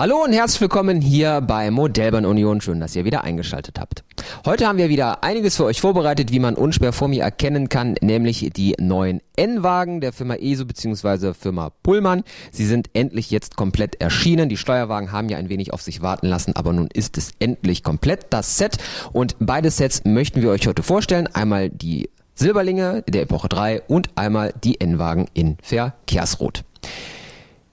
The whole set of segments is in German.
Hallo und herzlich willkommen hier bei Modellbahn Union. Schön, dass ihr wieder eingeschaltet habt. Heute haben wir wieder einiges für euch vorbereitet, wie man unschwer vor mir erkennen kann, nämlich die neuen N-Wagen der Firma ESO bzw. Firma Pullmann. Sie sind endlich jetzt komplett erschienen. Die Steuerwagen haben ja ein wenig auf sich warten lassen, aber nun ist es endlich komplett das Set. Und beide Sets möchten wir euch heute vorstellen. Einmal die Silberlinge der Epoche 3 und einmal die N-Wagen in Verkehrsrot.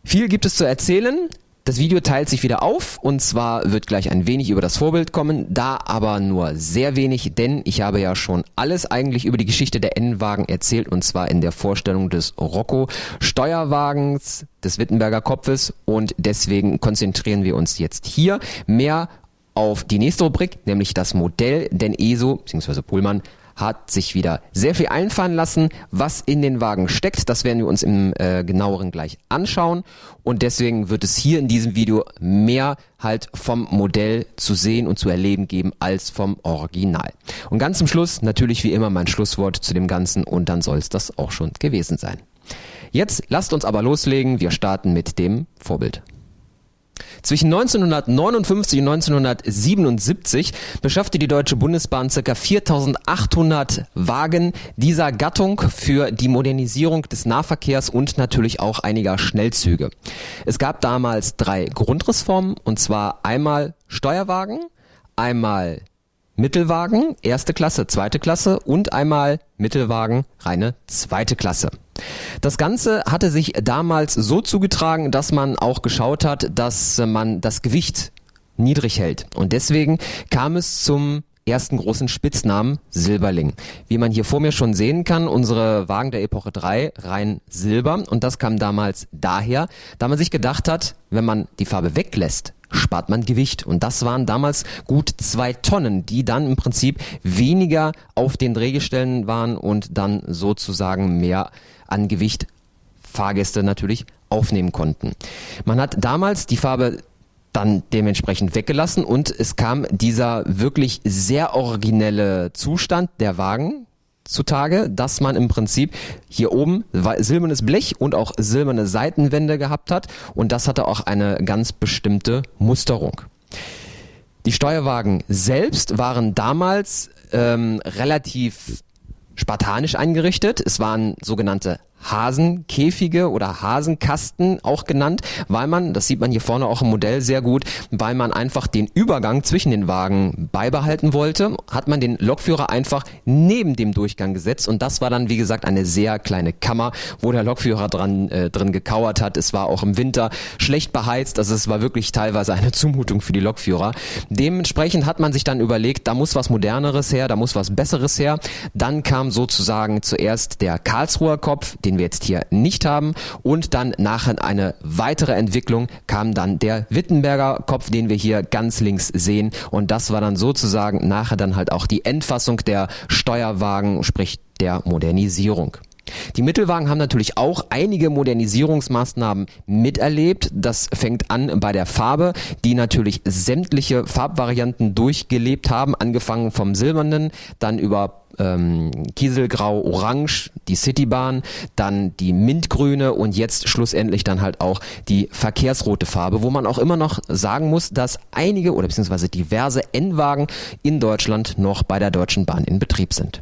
Viel gibt es zu erzählen. Das Video teilt sich wieder auf und zwar wird gleich ein wenig über das Vorbild kommen, da aber nur sehr wenig, denn ich habe ja schon alles eigentlich über die Geschichte der N-Wagen erzählt und zwar in der Vorstellung des Rocco Steuerwagens des Wittenberger Kopfes und deswegen konzentrieren wir uns jetzt hier mehr auf die nächste Rubrik, nämlich das Modell, denn ESO bzw. Pullmann hat sich wieder sehr viel einfallen lassen, was in den Wagen steckt. Das werden wir uns im äh, genaueren gleich anschauen. Und deswegen wird es hier in diesem Video mehr halt vom Modell zu sehen und zu erleben geben als vom Original. Und ganz zum Schluss natürlich wie immer mein Schlusswort zu dem Ganzen und dann soll es das auch schon gewesen sein. Jetzt lasst uns aber loslegen. Wir starten mit dem Vorbild. Zwischen 1959 und 1977 beschaffte die Deutsche Bundesbahn ca. 4800 Wagen dieser Gattung für die Modernisierung des Nahverkehrs und natürlich auch einiger Schnellzüge. Es gab damals drei Grundrissformen und zwar einmal Steuerwagen, einmal Mittelwagen, erste Klasse, zweite Klasse und einmal Mittelwagen, reine zweite Klasse. Das Ganze hatte sich damals so zugetragen, dass man auch geschaut hat, dass man das Gewicht niedrig hält. Und deswegen kam es zum ersten großen Spitznamen Silberling. Wie man hier vor mir schon sehen kann, unsere Wagen der Epoche 3 rein Silber und das kam damals daher, da man sich gedacht hat, wenn man die Farbe weglässt, spart man Gewicht. Und das waren damals gut zwei Tonnen, die dann im Prinzip weniger auf den Drehgestellen waren und dann sozusagen mehr an Gewicht Fahrgäste natürlich aufnehmen konnten. Man hat damals die Farbe dann dementsprechend weggelassen und es kam dieser wirklich sehr originelle Zustand der Wagen zutage, dass man im Prinzip hier oben silbernes Blech und auch silberne Seitenwände gehabt hat und das hatte auch eine ganz bestimmte Musterung. Die Steuerwagen selbst waren damals ähm, relativ spartanisch eingerichtet. Es waren sogenannte Hasenkäfige oder Hasenkasten auch genannt, weil man, das sieht man hier vorne auch im Modell sehr gut, weil man einfach den Übergang zwischen den Wagen beibehalten wollte, hat man den Lokführer einfach neben dem Durchgang gesetzt und das war dann wie gesagt eine sehr kleine Kammer, wo der Lokführer dran äh, drin gekauert hat. Es war auch im Winter schlecht beheizt, also es war wirklich teilweise eine Zumutung für die Lokführer. Dementsprechend hat man sich dann überlegt, da muss was moderneres her, da muss was besseres her. Dann kam sozusagen zuerst der Karlsruher Kopf, den wir jetzt hier nicht haben. Und dann nachher eine weitere Entwicklung kam dann der Wittenberger Kopf, den wir hier ganz links sehen. Und das war dann sozusagen nachher dann halt auch die Endfassung der Steuerwagen, sprich der Modernisierung. Die Mittelwagen haben natürlich auch einige Modernisierungsmaßnahmen miterlebt. Das fängt an bei der Farbe, die natürlich sämtliche Farbvarianten durchgelebt haben, angefangen vom silbernen, dann über ähm, Kieselgrau Orange, die Citybahn, dann die Mintgrüne und jetzt schlussendlich dann halt auch die verkehrsrote Farbe, wo man auch immer noch sagen muss, dass einige oder beziehungsweise diverse N-Wagen in Deutschland noch bei der Deutschen Bahn in Betrieb sind.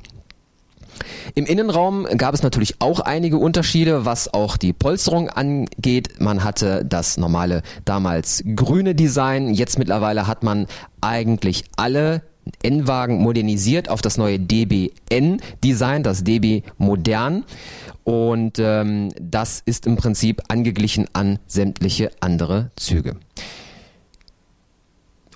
Im Innenraum gab es natürlich auch einige Unterschiede, was auch die Polsterung angeht. Man hatte das normale damals grüne Design. Jetzt mittlerweile hat man eigentlich alle N-Wagen modernisiert auf das neue DBN-Design, das DB Modern. Und ähm, das ist im Prinzip angeglichen an sämtliche andere Züge.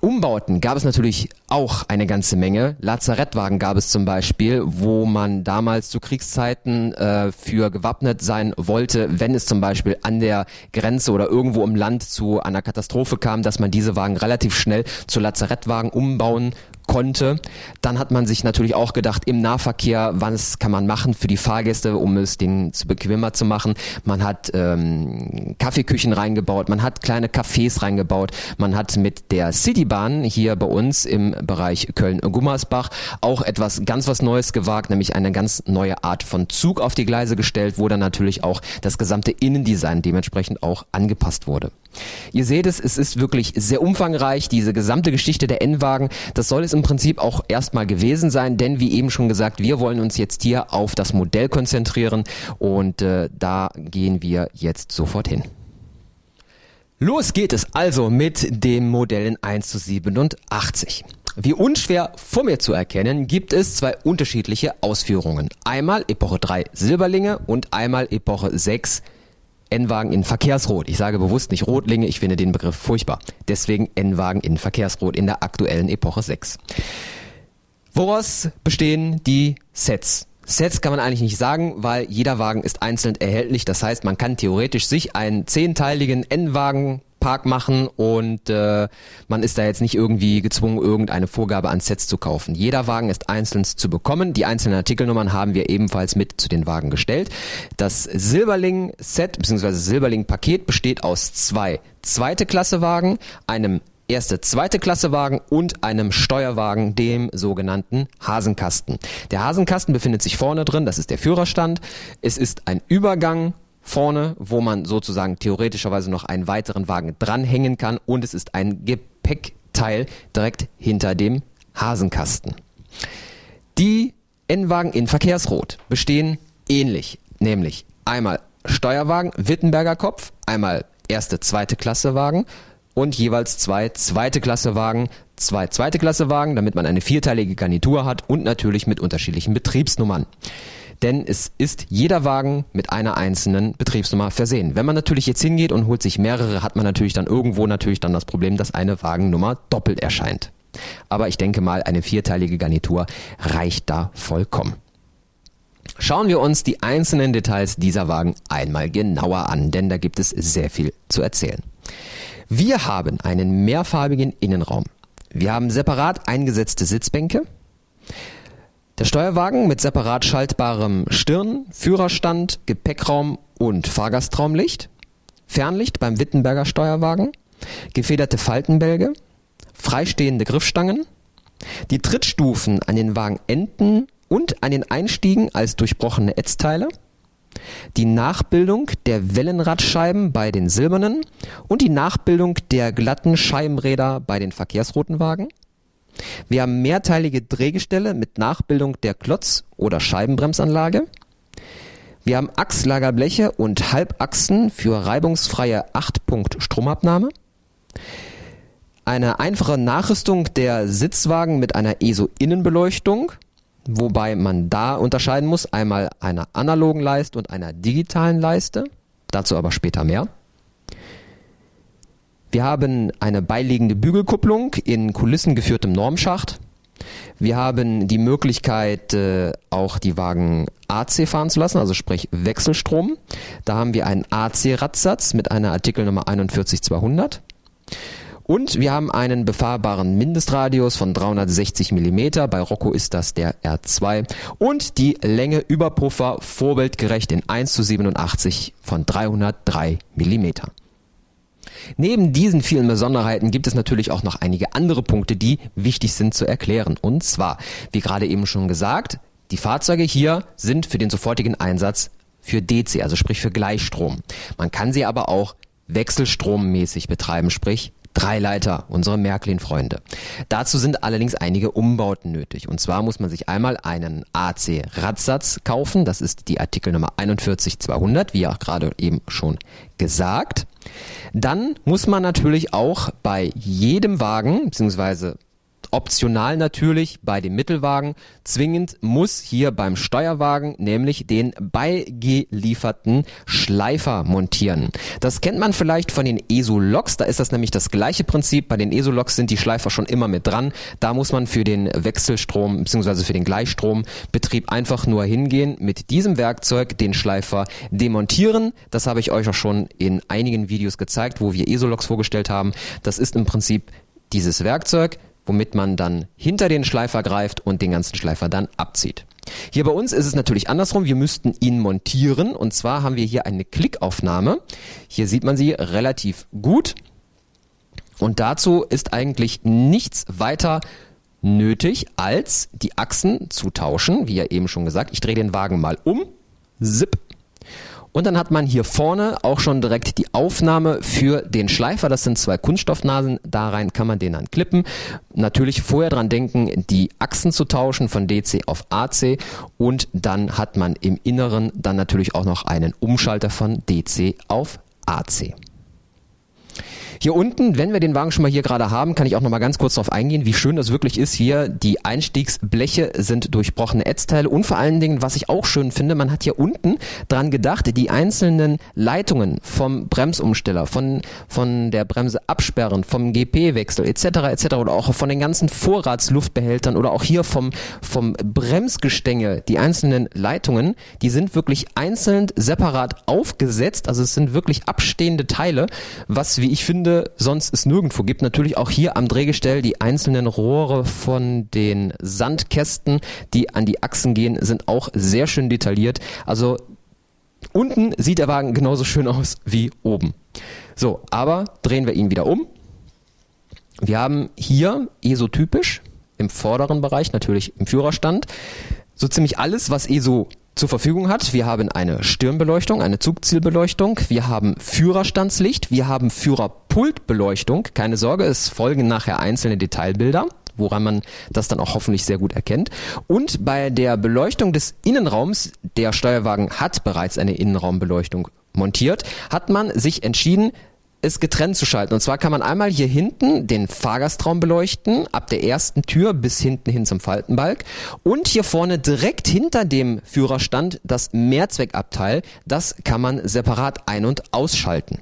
Umbauten gab es natürlich auch eine ganze Menge. Lazarettwagen gab es zum Beispiel, wo man damals zu Kriegszeiten äh, für gewappnet sein wollte, wenn es zum Beispiel an der Grenze oder irgendwo im Land zu einer Katastrophe kam, dass man diese Wagen relativ schnell zu Lazarettwagen umbauen konnte. Dann hat man sich natürlich auch gedacht, im Nahverkehr, was kann man machen für die Fahrgäste, um es denen zu bequemer zu machen. Man hat ähm, Kaffeeküchen reingebaut, man hat kleine Cafés reingebaut, man hat mit der Citybahn hier bei uns im Bereich Köln-Gummersbach auch etwas ganz was Neues gewagt, nämlich eine ganz neue Art von Zug auf die Gleise gestellt, wo dann natürlich auch das gesamte Innendesign dementsprechend auch angepasst wurde. Ihr seht es, es ist wirklich sehr umfangreich, diese gesamte Geschichte der N-Wagen. Das soll es im Prinzip auch erstmal gewesen sein, denn wie eben schon gesagt, wir wollen uns jetzt hier auf das Modell konzentrieren und äh, da gehen wir jetzt sofort hin. Los geht es also mit dem Modell in 1 zu 87. Wie unschwer vor mir zu erkennen, gibt es zwei unterschiedliche Ausführungen. Einmal Epoche 3 Silberlinge und einmal Epoche 6 N-Wagen in Verkehrsrot. Ich sage bewusst nicht Rotlinge, ich finde den Begriff furchtbar. Deswegen N-Wagen in Verkehrsrot in der aktuellen Epoche 6. Woraus bestehen die Sets? Sets kann man eigentlich nicht sagen, weil jeder Wagen ist einzeln erhältlich. Das heißt, man kann theoretisch sich einen zehnteiligen N-Wagen Park machen und äh, man ist da jetzt nicht irgendwie gezwungen, irgendeine Vorgabe an Sets zu kaufen. Jeder Wagen ist einzeln zu bekommen. Die einzelnen Artikelnummern haben wir ebenfalls mit zu den Wagen gestellt. Das Silberling-Set bzw. Silberling-Paket besteht aus zwei zweite Klasse Wagen, einem erste, zweite Klasse Wagen und einem Steuerwagen, dem sogenannten Hasenkasten. Der Hasenkasten befindet sich vorne drin, das ist der Führerstand. Es ist ein Übergang vorne, wo man sozusagen theoretischerweise noch einen weiteren Wagen dranhängen kann und es ist ein Gepäckteil direkt hinter dem Hasenkasten. Die N-Wagen in Verkehrsrot bestehen ähnlich, nämlich einmal Steuerwagen, Wittenberger Kopf, einmal erste, zweite Klasse Wagen und jeweils zwei zweite Klasse Wagen, zwei zweite Klasse Wagen, damit man eine vierteilige Garnitur hat und natürlich mit unterschiedlichen Betriebsnummern denn es ist jeder Wagen mit einer einzelnen Betriebsnummer versehen. Wenn man natürlich jetzt hingeht und holt sich mehrere, hat man natürlich dann irgendwo natürlich dann das Problem, dass eine Wagennummer doppelt erscheint. Aber ich denke mal, eine vierteilige Garnitur reicht da vollkommen. Schauen wir uns die einzelnen Details dieser Wagen einmal genauer an, denn da gibt es sehr viel zu erzählen. Wir haben einen mehrfarbigen Innenraum. Wir haben separat eingesetzte Sitzbänke. Der Steuerwagen mit separat schaltbarem Stirn, Führerstand, Gepäckraum und Fahrgastraumlicht. Fernlicht beim Wittenberger Steuerwagen. Gefederte Faltenbälge. Freistehende Griffstangen. Die Trittstufen an den Wagenenden und an den Einstiegen als durchbrochene Ätzteile. Die Nachbildung der Wellenradscheiben bei den silbernen und die Nachbildung der glatten Scheibenräder bei den verkehrsroten Wagen wir haben mehrteilige Drehgestelle mit Nachbildung der Klotz- oder Scheibenbremsanlage. Wir haben Achslagerbleche und Halbachsen für reibungsfreie 8-Punkt-Stromabnahme. Eine einfache Nachrüstung der Sitzwagen mit einer ESO-Innenbeleuchtung, wobei man da unterscheiden muss, einmal einer analogen Leiste und einer digitalen Leiste. Dazu aber später mehr. Wir haben eine beiliegende Bügelkupplung in kulissengeführtem Normschacht. Wir haben die Möglichkeit, äh, auch die Wagen AC fahren zu lassen, also sprich Wechselstrom. Da haben wir einen AC-Radsatz mit einer Artikelnummer 41200. Und wir haben einen befahrbaren Mindestradius von 360 mm. Bei Rocco ist das der R2. Und die Länge Überpuffer vorbildgerecht in 1 zu 87 von 303 mm. Neben diesen vielen Besonderheiten gibt es natürlich auch noch einige andere Punkte, die wichtig sind zu erklären. Und zwar, wie gerade eben schon gesagt, die Fahrzeuge hier sind für den sofortigen Einsatz für DC, also sprich für Gleichstrom. Man kann sie aber auch wechselstrommäßig betreiben, sprich Dreileiter, unsere Märklin-Freunde. Dazu sind allerdings einige Umbauten nötig. Und zwar muss man sich einmal einen AC-Radsatz kaufen. Das ist die Artikelnummer 41200, wie auch gerade eben schon gesagt. Dann muss man natürlich auch bei jedem Wagen, beziehungsweise optional natürlich bei dem Mittelwagen. Zwingend muss hier beim Steuerwagen nämlich den beigelieferten Schleifer montieren. Das kennt man vielleicht von den ESO-Loks, da ist das nämlich das gleiche Prinzip. Bei den ESO-Loks sind die Schleifer schon immer mit dran. Da muss man für den Wechselstrom bzw. für den Gleichstrombetrieb einfach nur hingehen, mit diesem Werkzeug den Schleifer demontieren. Das habe ich euch auch schon in einigen Videos gezeigt, wo wir ESO-Loks vorgestellt haben. Das ist im Prinzip dieses Werkzeug womit man dann hinter den Schleifer greift und den ganzen Schleifer dann abzieht. Hier bei uns ist es natürlich andersrum. Wir müssten ihn montieren und zwar haben wir hier eine Klickaufnahme. Hier sieht man sie relativ gut. Und dazu ist eigentlich nichts weiter nötig, als die Achsen zu tauschen. Wie ja eben schon gesagt, ich drehe den Wagen mal um. Zip. Und dann hat man hier vorne auch schon direkt die Aufnahme für den Schleifer. Das sind zwei Kunststoffnasen. Da rein kann man den dann klippen. Natürlich vorher dran denken, die Achsen zu tauschen von DC auf AC. Und dann hat man im Inneren dann natürlich auch noch einen Umschalter von DC auf AC. Hier unten, wenn wir den Wagen schon mal hier gerade haben, kann ich auch noch mal ganz kurz darauf eingehen, wie schön das wirklich ist hier. Die Einstiegsbleche sind durchbrochene Ätzteile und vor allen Dingen, was ich auch schön finde, man hat hier unten dran gedacht, die einzelnen Leitungen vom Bremsumsteller, von, von der Bremse absperren, vom GP-Wechsel etc. etc. oder auch von den ganzen Vorratsluftbehältern oder auch hier vom, vom Bremsgestänge, die einzelnen Leitungen, die sind wirklich einzeln separat aufgesetzt. Also es sind wirklich abstehende Teile, was, wie ich finde, Gründe sonst es nirgendwo gibt. Natürlich auch hier am Drehgestell die einzelnen Rohre von den Sandkästen, die an die Achsen gehen, sind auch sehr schön detailliert. Also unten sieht der Wagen genauso schön aus wie oben. So, aber drehen wir ihn wieder um. Wir haben hier ESO-typisch im vorderen Bereich, natürlich im Führerstand, so ziemlich alles, was ESO zur Verfügung hat. Wir haben eine Stirnbeleuchtung, eine Zugzielbeleuchtung, wir haben Führerstandslicht, wir haben Führerpultbeleuchtung. Keine Sorge, es folgen nachher einzelne Detailbilder woran man das dann auch hoffentlich sehr gut erkennt. Und bei der Beleuchtung des Innenraums, der Steuerwagen hat bereits eine Innenraumbeleuchtung montiert, hat man sich entschieden, es getrennt zu schalten. Und zwar kann man einmal hier hinten den Fahrgastraum beleuchten, ab der ersten Tür bis hinten hin zum Faltenbalg. Und hier vorne direkt hinter dem Führerstand das Mehrzweckabteil. Das kann man separat ein- und ausschalten.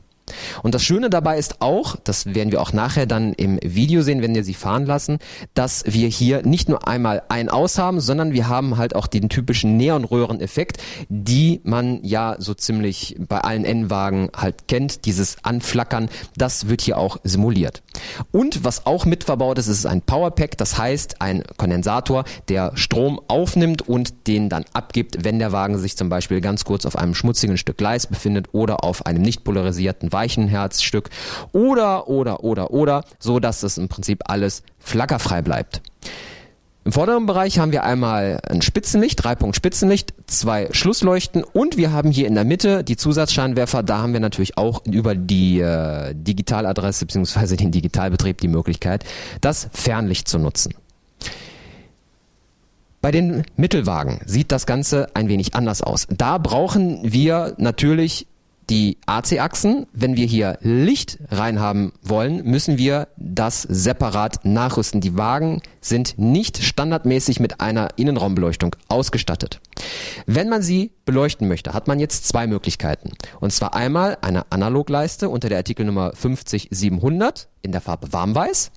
Und das Schöne dabei ist auch, das werden wir auch nachher dann im Video sehen, wenn wir sie fahren lassen, dass wir hier nicht nur einmal ein Aus haben, sondern wir haben halt auch den typischen Neonröhreneffekt, die man ja so ziemlich bei allen N-Wagen halt kennt, dieses Anflackern, das wird hier auch simuliert. Und was auch mit verbaut ist, ist ein Powerpack, das heißt ein Kondensator, der Strom aufnimmt und den dann abgibt, wenn der Wagen sich zum Beispiel ganz kurz auf einem schmutzigen Stück Gleis befindet oder auf einem nicht polarisierten Weichenherzstück oder, oder, oder, oder, so dass es im Prinzip alles flackerfrei bleibt. Im vorderen Bereich haben wir einmal ein Spitzenlicht, Dreipunkt Spitzenlicht, zwei Schlussleuchten und wir haben hier in der Mitte die Zusatzscheinwerfer. Da haben wir natürlich auch über die äh, Digitaladresse bzw. den Digitalbetrieb die Möglichkeit, das Fernlicht zu nutzen. Bei den Mittelwagen sieht das Ganze ein wenig anders aus. Da brauchen wir natürlich die AC-Achsen. Wenn wir hier Licht reinhaben wollen, müssen wir das separat nachrüsten. Die Wagen sind nicht standardmäßig mit einer Innenraumbeleuchtung ausgestattet. Wenn man sie beleuchten möchte, hat man jetzt zwei Möglichkeiten. Und zwar einmal eine Analogleiste unter der Artikelnummer 50700 in der Farbe Warmweiß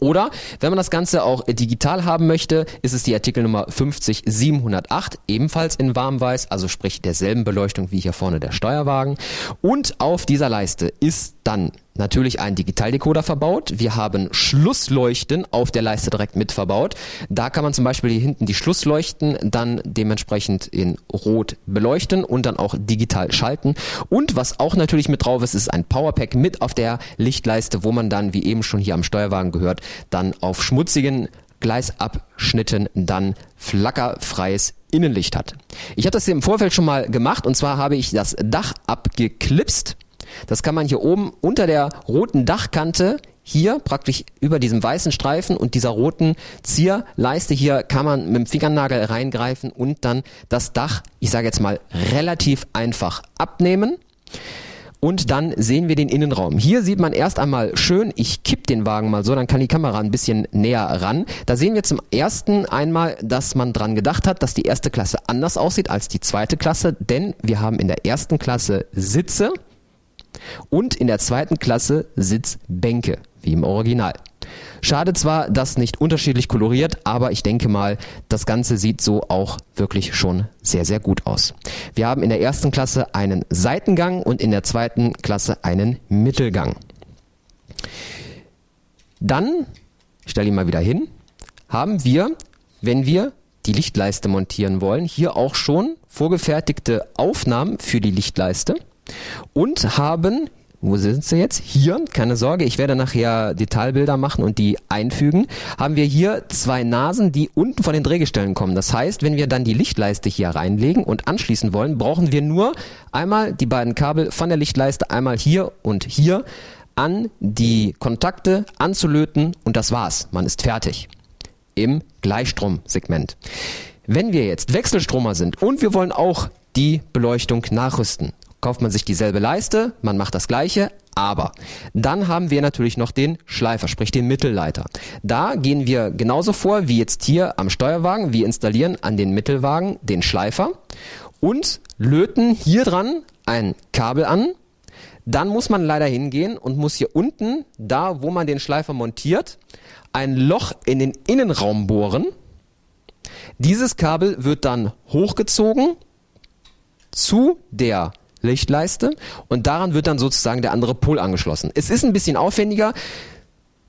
oder wenn man das Ganze auch digital haben möchte, ist es die Artikelnummer 50708, ebenfalls in warmweiß, also sprich derselben Beleuchtung wie hier vorne der Steuerwagen. Und auf dieser Leiste ist dann natürlich ein Digitaldecoder verbaut. Wir haben Schlussleuchten auf der Leiste direkt mit verbaut. Da kann man zum Beispiel hier hinten die Schlussleuchten dann dementsprechend in Rot beleuchten und dann auch digital schalten. Und was auch natürlich mit drauf ist, ist ein Powerpack mit auf der Lichtleiste, wo man dann, wie eben schon hier am Steuerwagen gehört, dann auf schmutzigen Gleisabschnitten dann flackerfreies Innenlicht hat. Ich habe das hier im Vorfeld schon mal gemacht und zwar habe ich das Dach abgeklipst das kann man hier oben unter der roten Dachkante hier praktisch über diesem weißen Streifen und dieser roten Zierleiste hier kann man mit dem Fingernagel reingreifen und dann das Dach, ich sage jetzt mal, relativ einfach abnehmen. Und dann sehen wir den Innenraum. Hier sieht man erst einmal schön, ich kipp den Wagen mal so, dann kann die Kamera ein bisschen näher ran. Da sehen wir zum ersten einmal, dass man dran gedacht hat, dass die erste Klasse anders aussieht als die zweite Klasse, denn wir haben in der ersten Klasse Sitze, und in der zweiten Klasse Sitzbänke, wie im Original. Schade zwar, dass nicht unterschiedlich koloriert, aber ich denke mal, das Ganze sieht so auch wirklich schon sehr, sehr gut aus. Wir haben in der ersten Klasse einen Seitengang und in der zweiten Klasse einen Mittelgang. Dann ich stelle ihn mal wieder hin, haben wir, wenn wir die Lichtleiste montieren wollen, hier auch schon vorgefertigte Aufnahmen für die Lichtleiste und haben wo sind sie jetzt? Hier, keine Sorge, ich werde nachher Detailbilder machen und die einfügen. Haben wir hier zwei Nasen, die unten von den Drehgestellen kommen. Das heißt, wenn wir dann die Lichtleiste hier reinlegen und anschließen wollen, brauchen wir nur einmal die beiden Kabel von der Lichtleiste, einmal hier und hier an die Kontakte anzulöten und das war's. Man ist fertig. Im Gleichstromsegment. Wenn wir jetzt Wechselstromer sind und wir wollen auch die Beleuchtung nachrüsten, kauft man sich dieselbe Leiste, man macht das gleiche, aber dann haben wir natürlich noch den Schleifer, sprich den Mittelleiter. Da gehen wir genauso vor wie jetzt hier am Steuerwagen. Wir installieren an den Mittelwagen den Schleifer und löten hier dran ein Kabel an. Dann muss man leider hingehen und muss hier unten, da wo man den Schleifer montiert, ein Loch in den Innenraum bohren. Dieses Kabel wird dann hochgezogen zu der Lichtleiste und daran wird dann sozusagen der andere Pol angeschlossen. Es ist ein bisschen aufwendiger.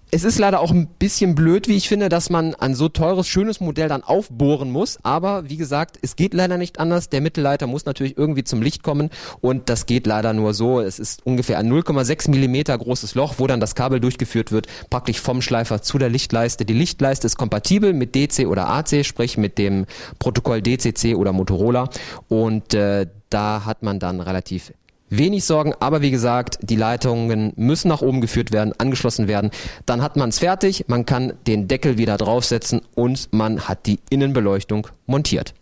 Es ist leider auch ein bisschen blöd, wie ich finde, dass man ein so teures, schönes Modell dann aufbohren muss. Aber wie gesagt, es geht leider nicht anders. Der Mittelleiter muss natürlich irgendwie zum Licht kommen und das geht leider nur so. Es ist ungefähr ein 0,6 Millimeter großes Loch, wo dann das Kabel durchgeführt wird, praktisch vom Schleifer zu der Lichtleiste. Die Lichtleiste ist kompatibel mit DC oder AC, sprich mit dem Protokoll DCC oder Motorola und äh, da hat man dann relativ wenig Sorgen, aber wie gesagt, die Leitungen müssen nach oben geführt werden, angeschlossen werden. Dann hat man es fertig, man kann den Deckel wieder draufsetzen und man hat die Innenbeleuchtung montiert.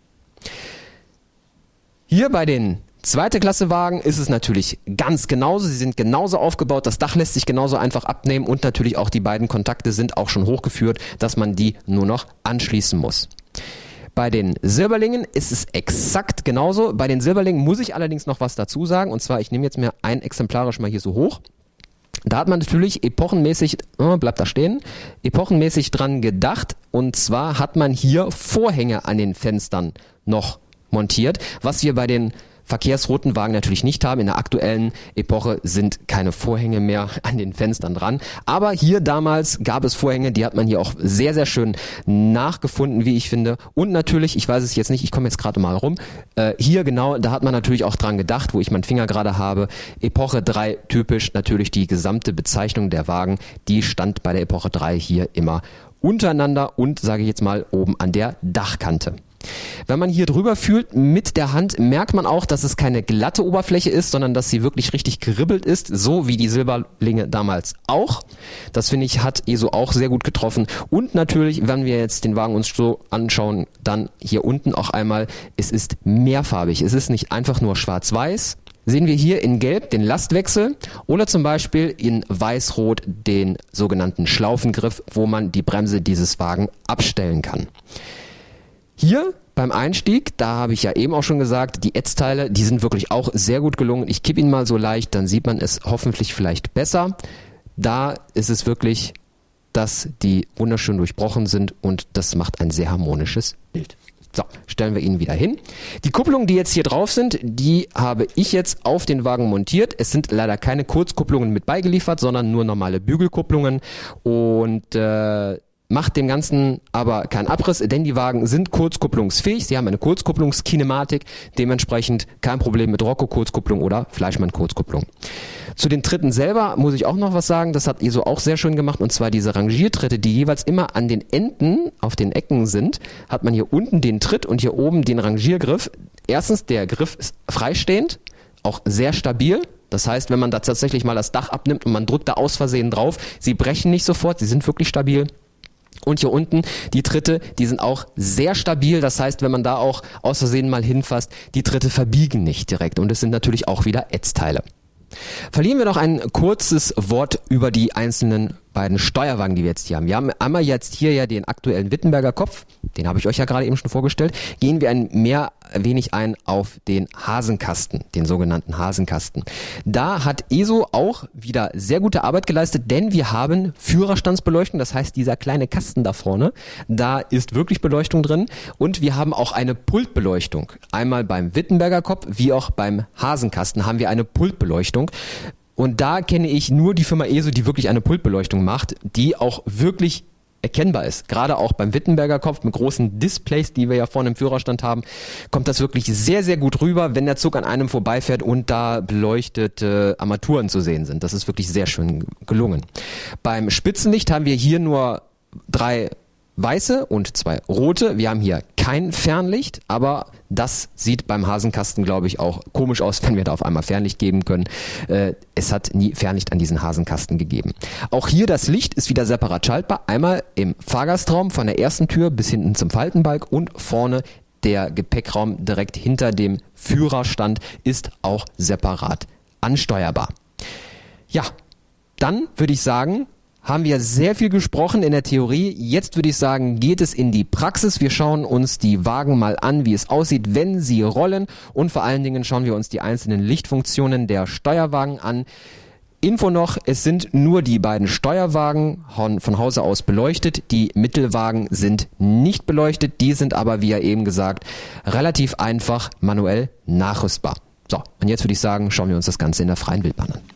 Hier bei den zweite Klasse Wagen ist es natürlich ganz genauso. Sie sind genauso aufgebaut. Das Dach lässt sich genauso einfach abnehmen und natürlich auch die beiden Kontakte sind auch schon hochgeführt, dass man die nur noch anschließen muss. Bei den Silberlingen ist es exakt genauso. Bei den Silberlingen muss ich allerdings noch was dazu sagen. Und zwar, ich nehme jetzt mir ein exemplarisch mal hier so hoch. Da hat man natürlich epochenmäßig, oh, bleibt da stehen, epochenmäßig dran gedacht. Und zwar hat man hier Vorhänge an den Fenstern noch montiert, was wir bei den verkehrsroten Wagen natürlich nicht haben. In der aktuellen Epoche sind keine Vorhänge mehr an den Fenstern dran. Aber hier damals gab es Vorhänge, die hat man hier auch sehr, sehr schön nachgefunden, wie ich finde. Und natürlich, ich weiß es jetzt nicht, ich komme jetzt gerade mal rum, äh, hier genau, da hat man natürlich auch dran gedacht, wo ich meinen Finger gerade habe. Epoche 3 typisch natürlich die gesamte Bezeichnung der Wagen, die stand bei der Epoche 3 hier immer untereinander und sage ich jetzt mal oben an der Dachkante. Wenn man hier drüber fühlt mit der Hand, merkt man auch, dass es keine glatte Oberfläche ist, sondern dass sie wirklich richtig geribbelt ist, so wie die Silberlinge damals auch. Das finde ich hat ESO auch sehr gut getroffen. Und natürlich, wenn wir jetzt den Wagen uns so anschauen, dann hier unten auch einmal, es ist mehrfarbig. Es ist nicht einfach nur schwarz-weiß, sehen wir hier in Gelb den Lastwechsel oder zum Beispiel in Weiß-Rot den sogenannten Schlaufengriff, wo man die Bremse dieses Wagen abstellen kann. Hier beim Einstieg, da habe ich ja eben auch schon gesagt, die Ätzteile, die sind wirklich auch sehr gut gelungen. Ich kippe ihn mal so leicht, dann sieht man es hoffentlich vielleicht besser. Da ist es wirklich, dass die wunderschön durchbrochen sind und das macht ein sehr harmonisches Bild. So, stellen wir ihn wieder hin. Die Kupplungen, die jetzt hier drauf sind, die habe ich jetzt auf den Wagen montiert. Es sind leider keine Kurzkupplungen mit beigeliefert, sondern nur normale Bügelkupplungen. Und äh, macht dem Ganzen aber keinen Abriss, denn die Wagen sind kurzkupplungsfähig. Sie haben eine Kurzkupplungskinematik, dementsprechend kein Problem mit Rocco-Kurzkupplung oder Fleischmann-Kurzkupplung. Zu den Tritten selber muss ich auch noch was sagen. Das hat ISO auch sehr schön gemacht und zwar diese Rangiertritte, die jeweils immer an den Enden auf den Ecken sind, hat man hier unten den Tritt und hier oben den Rangiergriff. Erstens, der Griff ist freistehend, auch sehr stabil. Das heißt, wenn man da tatsächlich mal das Dach abnimmt und man drückt da aus Versehen drauf, sie brechen nicht sofort, sie sind wirklich stabil. Und hier unten die Tritte, die sind auch sehr stabil. Das heißt, wenn man da auch aus Versehen mal hinfasst, die Tritte verbiegen nicht direkt. Und es sind natürlich auch wieder Ätzteile. Verlieren wir noch ein kurzes Wort über die einzelnen beiden Steuerwagen, die wir jetzt hier haben. Wir haben einmal jetzt hier ja den aktuellen Wittenberger Kopf, den habe ich euch ja gerade eben schon vorgestellt. Gehen wir ein mehr wenig ein auf den Hasenkasten, den sogenannten Hasenkasten. Da hat ESO auch wieder sehr gute Arbeit geleistet, denn wir haben Führerstandsbeleuchtung, das heißt dieser kleine Kasten da vorne, da ist wirklich Beleuchtung drin und wir haben auch eine Pultbeleuchtung. Einmal beim Wittenberger Kopf wie auch beim Hasenkasten haben wir eine Pultbeleuchtung. Und da kenne ich nur die Firma ESO, die wirklich eine Pultbeleuchtung macht, die auch wirklich erkennbar ist. Gerade auch beim Wittenberger Kopf mit großen Displays, die wir ja vorne im Führerstand haben, kommt das wirklich sehr, sehr gut rüber, wenn der Zug an einem vorbeifährt und da beleuchtete Armaturen zu sehen sind. Das ist wirklich sehr schön gelungen. Beim Spitzenlicht haben wir hier nur drei weiße und zwei rote. Wir haben hier kein Fernlicht, aber das sieht beim Hasenkasten, glaube ich, auch komisch aus, wenn wir da auf einmal Fernlicht geben können. Äh, es hat nie Fernlicht an diesen Hasenkasten gegeben. Auch hier das Licht ist wieder separat schaltbar. Einmal im Fahrgastraum von der ersten Tür bis hinten zum Faltenbalg und vorne der Gepäckraum direkt hinter dem Führerstand ist auch separat ansteuerbar. Ja, dann würde ich sagen, haben wir sehr viel gesprochen in der Theorie. Jetzt würde ich sagen, geht es in die Praxis. Wir schauen uns die Wagen mal an, wie es aussieht, wenn sie rollen. Und vor allen Dingen schauen wir uns die einzelnen Lichtfunktionen der Steuerwagen an. Info noch, es sind nur die beiden Steuerwagen von Hause aus beleuchtet. Die Mittelwagen sind nicht beleuchtet. Die sind aber, wie ja eben gesagt, relativ einfach manuell nachrüstbar. So, und jetzt würde ich sagen, schauen wir uns das Ganze in der freien Wildbahn an.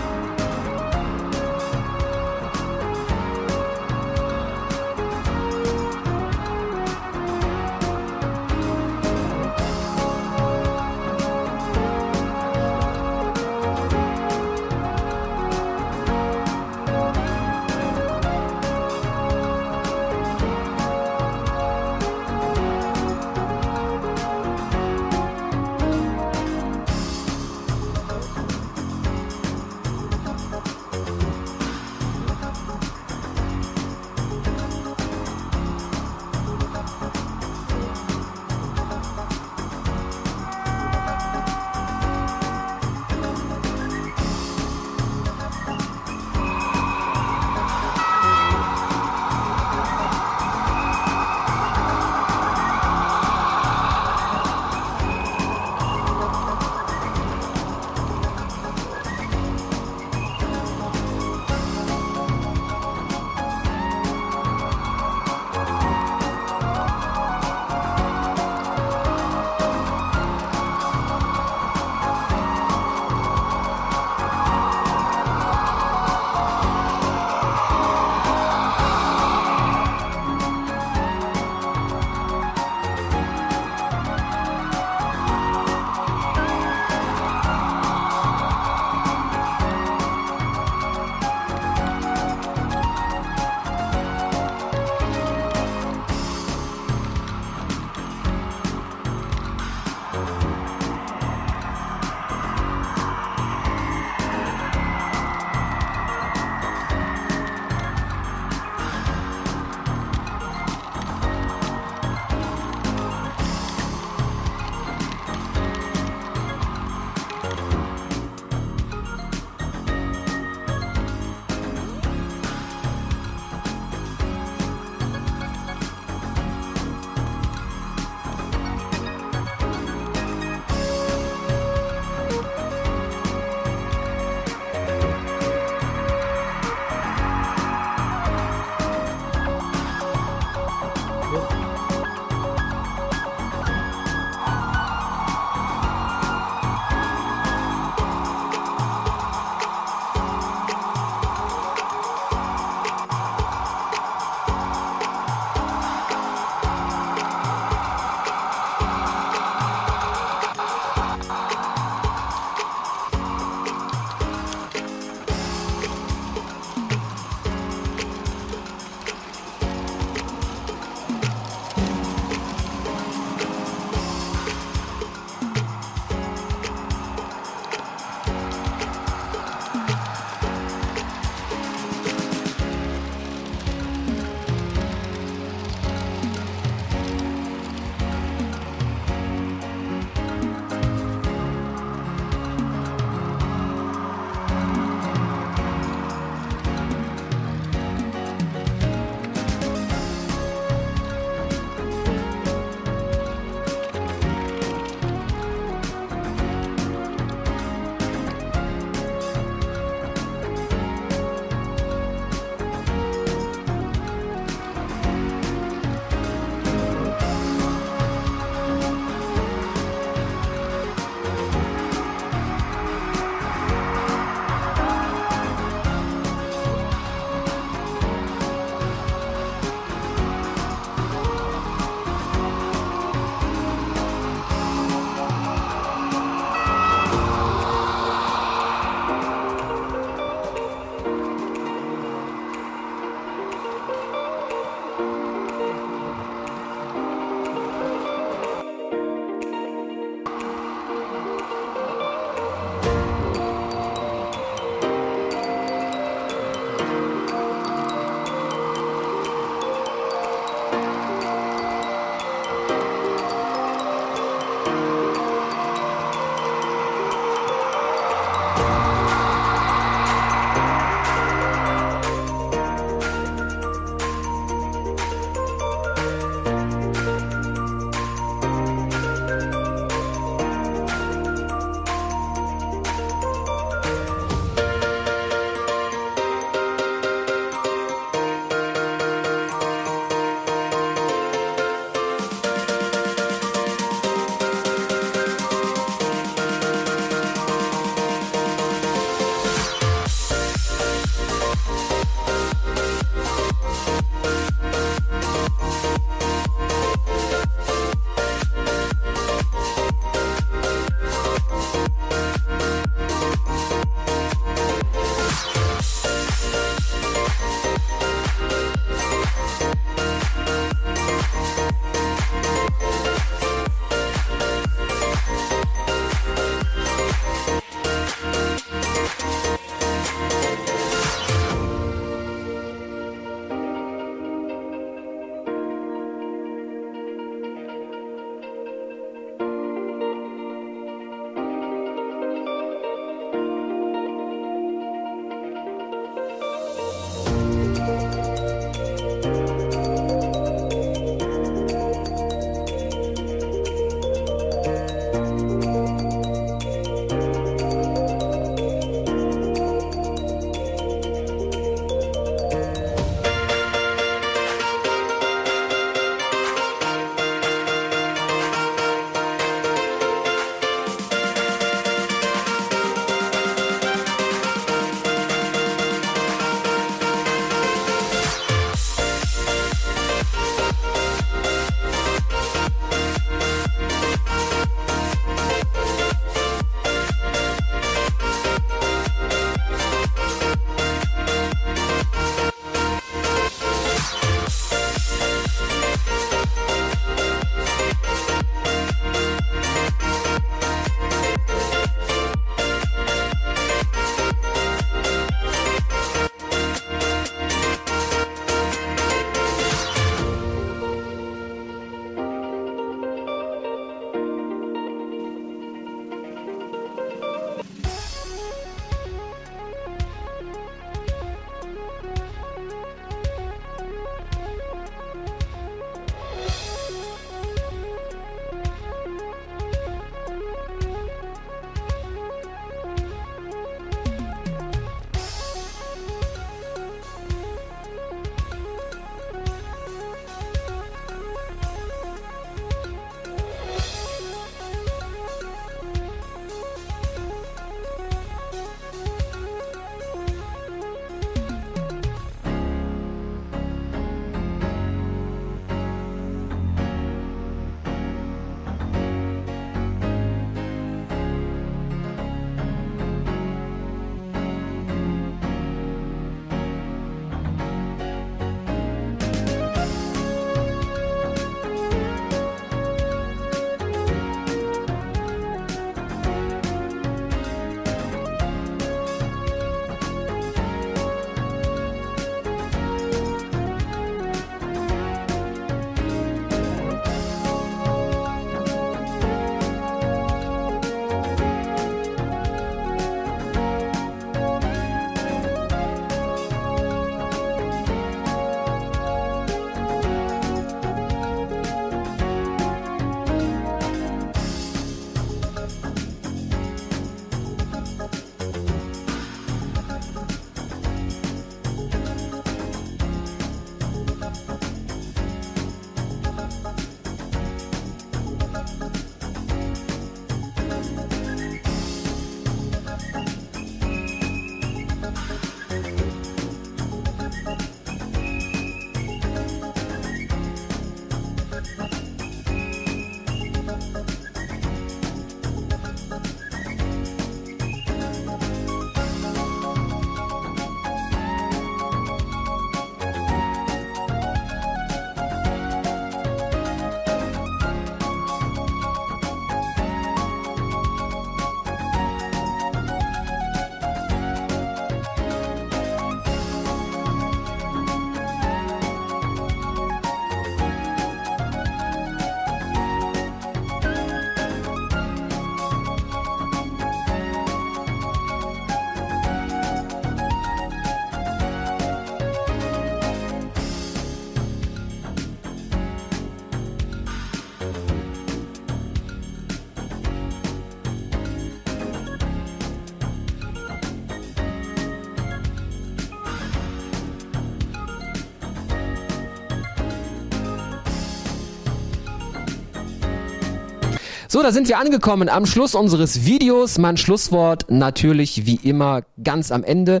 So, da sind wir angekommen am Schluss unseres Videos. Mein Schlusswort natürlich wie immer ganz am Ende.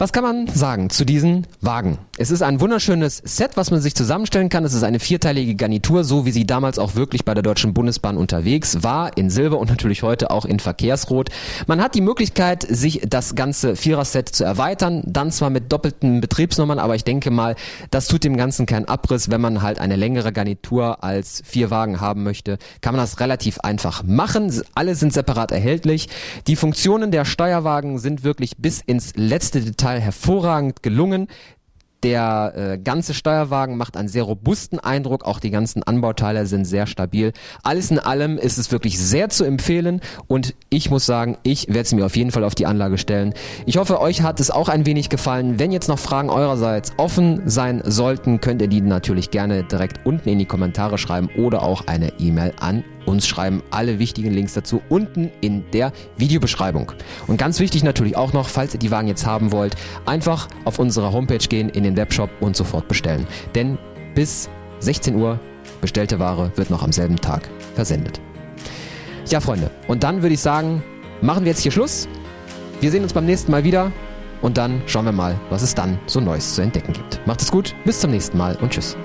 Was kann man sagen zu diesen Wagen? Es ist ein wunderschönes Set, was man sich zusammenstellen kann. Es ist eine vierteilige Garnitur, so wie sie damals auch wirklich bei der Deutschen Bundesbahn unterwegs war, in Silber und natürlich heute auch in Verkehrsrot. Man hat die Möglichkeit, sich das ganze Vierer-Set zu erweitern, dann zwar mit doppelten Betriebsnummern, aber ich denke mal, das tut dem Ganzen keinen Abriss. Wenn man halt eine längere Garnitur als vier Wagen haben möchte, kann man das relativ einfach machen. Alle sind separat erhältlich. Die Funktionen der Steuerwagen sind wirklich bis ins letzte Detail Teil hervorragend gelungen. Der äh, ganze Steuerwagen macht einen sehr robusten Eindruck, auch die ganzen Anbauteile sind sehr stabil. Alles in allem ist es wirklich sehr zu empfehlen und ich muss sagen, ich werde es mir auf jeden Fall auf die Anlage stellen. Ich hoffe, euch hat es auch ein wenig gefallen. Wenn jetzt noch Fragen eurerseits offen sein sollten, könnt ihr die natürlich gerne direkt unten in die Kommentare schreiben oder auch eine E-Mail an uns schreiben. Alle wichtigen Links dazu unten in der Videobeschreibung. Und ganz wichtig natürlich auch noch, falls ihr die Wagen jetzt haben wollt, einfach auf unsere Homepage gehen, in den Webshop und sofort bestellen. Denn bis 16 Uhr bestellte Ware wird noch am selben Tag versendet. Ja, Freunde, und dann würde ich sagen, machen wir jetzt hier Schluss. Wir sehen uns beim nächsten Mal wieder und dann schauen wir mal, was es dann so Neues zu entdecken gibt. Macht es gut, bis zum nächsten Mal und tschüss.